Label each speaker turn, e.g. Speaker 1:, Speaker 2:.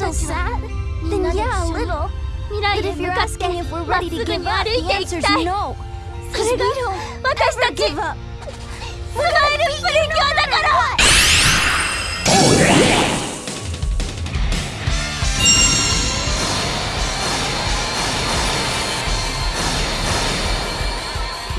Speaker 1: feel sad? Then yeah, a little. But if you're asking if we're ready to give up, the answer's no.
Speaker 2: Because
Speaker 1: we don't ever give up.